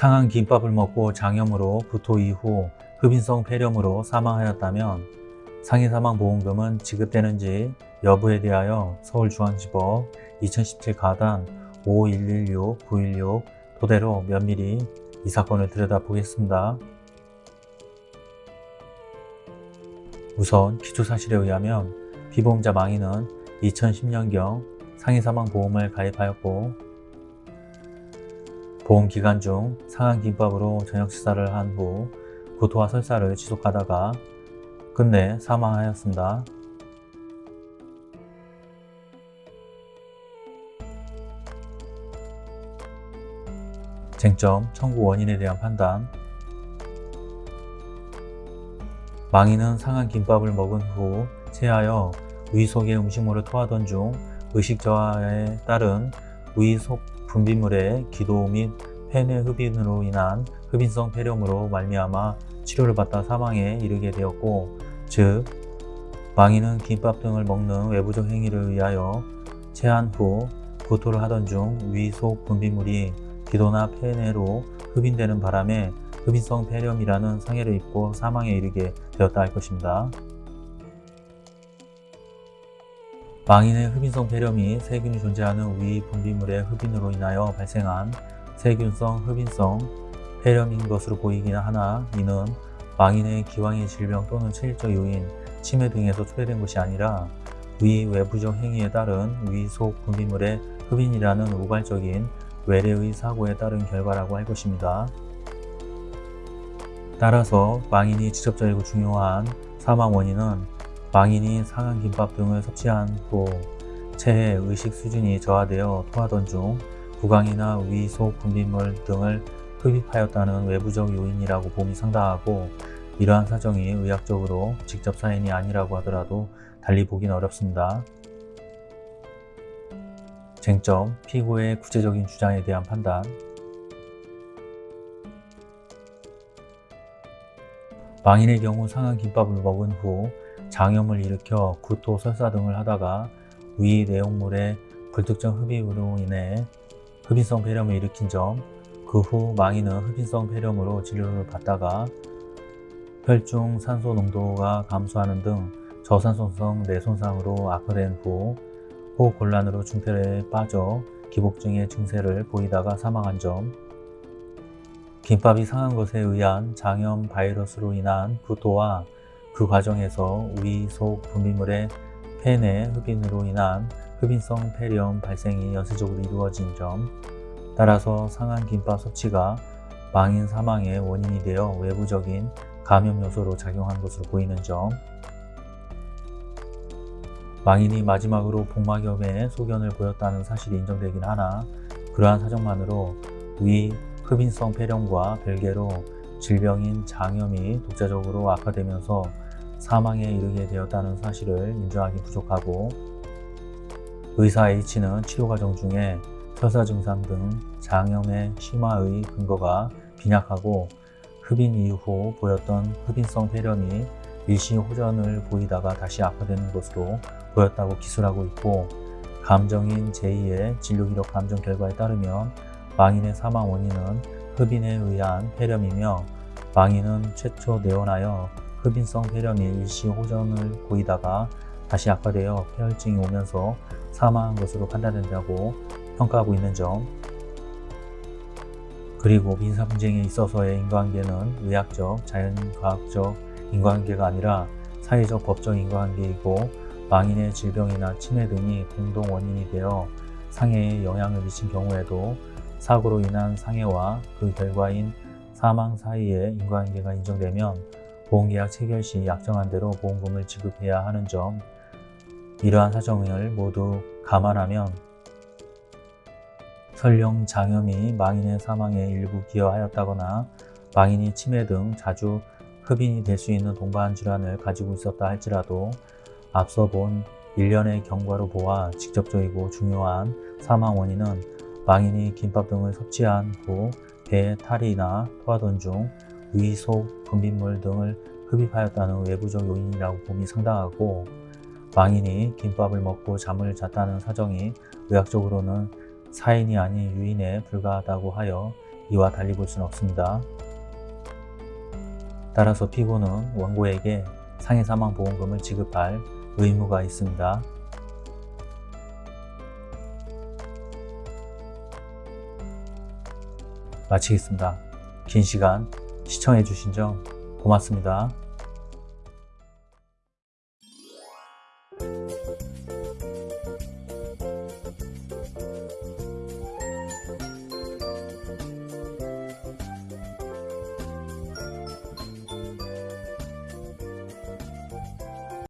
상한 김밥을 먹고 장염으로 구토 이후 흡인성 폐렴으로 사망하였다면 상해사망보험금은 지급되는지 여부에 대하여 서울중앙지법 2017 가단 5116-916 토대로 면밀히 이 사건을 들여다보겠습니다. 우선 기초사실에 의하면 피보험자 망인은 2010년경 상해사망보험을 가입하였고 보험 기간 중 상한 김밥으로 저녁 식사를 한 후 구토와 설사를 지속하다가 끝내 사망하였습니다. 쟁점, 청구 원인에 대한 판단 망인은 상한 김밥을 먹은 후 체하여 위 속에 음식물을 토하던 중 의식 저하에 따른 위 속 분비물의 기도 및 폐내 흡인으로 인한 흡인성 폐렴으로 말미암아 치료를 받다 사망에 이르게 되었고 즉 망인은 김밥 등을 먹는 외부적 행위를 의하여 체한 후 구토를 하던 중 위 속 분비물이 기도나 폐내로 흡인되는 바람에 흡인성 폐렴이라는 상해를 입고 사망에 이르게 되었다 할 것입니다. 망인의 흡인성 폐렴이 세균이 존재하는 위 분비물의 흡인으로 인하여 발생한 세균성 흡인성 폐렴인 것으로 보이긴 하나 이는 망인의 기왕의 질병 또는 체질적 요인, 치매 등에서 초래된 것이 아니라 위 외부적 행위에 따른 위속 분비물의 흡인이라는 우발적인 외래의 사고에 따른 결과라고 할 것입니다. 따라서 망인이 직접적이고 중요한 사망 원인은 망인이 상한 김밥 등을 섭취한 후 체해 의식 수준이 저하되어 토하던 중 구강이나 위 속 분비물 등을 흡입하였다는 외부적 요인이라고 봄이 상당하고 이러한 사정이 의학적으로 직접 사인이 아니라고 하더라도 달리 보긴 어렵습니다. 쟁점, 피고의 구체적인 주장에 대한 판단 망인의 경우 상한 김밥을 먹은 후 장염을 일으켜 구토, 설사 등을 하다가 위 내용물의 불특정 흡입으로 인해 흡인성 폐렴을 일으킨 점, 그 후 망인은 흡인성 폐렴으로 진료를 받다가 혈중 산소 농도가 감소하는 등 저산소성 뇌손상으로 악화된 후 호흡곤란으로 중태에 빠져 기복증의 증세를 보이다가 사망한 점 김밥이 상한 것에 의한 장염 바이러스로 인한 구토와 그 과정에서 위속 분비물의 폐내 흡인으로 인한 흡인성 폐렴 발생이 연쇄적으로 이루어진 점 따라서 상한 김밥 섭취가 망인 사망의 원인이 되어 외부적인 감염 요소로 작용한 것으로 보이는 점 망인이 마지막으로 복막염에 소견을 보였다는 사실이 인정되긴 하나 그러한 사정만으로 위 흡인성 폐렴과 별개로 질병인 장염이 독자적으로 악화되면서 사망에 이르게 되었다는 사실을 인정하기 부족하고 의사 H는 치료 과정 중에 설사 증상 등 장염의 심화의 근거가 빈약하고 흡인 이후 보였던 흡인성 폐렴이 일시 호전을 보이다가 다시 악화되는 것으로 보였다고 기술하고 있고 감정인 제2의 진료기록 감정 결과에 따르면 망인의 사망 원인은 흡인에 의한 폐렴이며 망인은 최초 내원하여 흡인성 폐렴이 일시 호전을 보이다가 다시 악화되어 폐혈증이 오면서 사망한 것으로 판단된다고 평가하고 있는 점. 그리고 민사 분쟁에 있어서의 인과관계는 의학적, 자연과학적 인과관계가 아니라 사회적 법적 인과관계이고 망인의 질병이나 치매 등이 공동 원인이 되어 상해에 영향을 미친 경우에도 사고로 인한 상해와 그 결과인 사망 사이에 인과관계가 인정되면 보험계약 체결 시 약정한 대로 보험금을 지급해야 하는 점 이러한 사정을 모두 감안하면 설령 장염이 망인의 사망에 일부 기여하였다거나 망인이 치매 등 자주 흡인이 될 수 있는 동반 질환을 가지고 있었다 할지라도 앞서 본 일련의 경과로 보아 직접적이고 중요한 사망 원인은 망인이 김밥 등을 섭취한 후 배에 탈이나 토하던 중위속 분비물 등을 흡입하였다는 외부적 요인이라고 봄이 상당하고 망인이 김밥을 먹고 잠을 잤다는 사정이 의학적으로는 사인이 아닌 유인에 불과하다고 하여 이와 달리 볼 수는 없습니다. 따라서 피고는 원고에게 상해사망보험금을 지급할 의무가 있습니다. 마치겠습니다. 긴 시간 시청해 주신 점 고맙습니다.